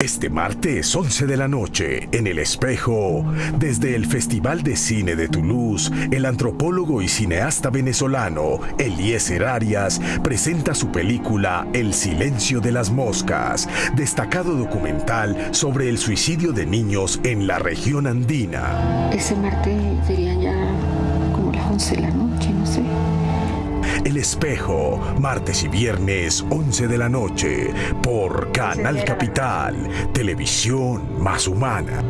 Este martes 11 de la noche, en El Espejo, desde el Festival de Cine de Toulouse, el antropólogo y cineasta venezolano Eliezer Arias presenta su película El silencio de las moscas, destacado documental sobre el suicidio de niños en la región andina. Ese martes serían ya como las 11 de la noche, no sé. El Espejo, martes y viernes 11 de la noche, por Canal Capital, televisión más humana.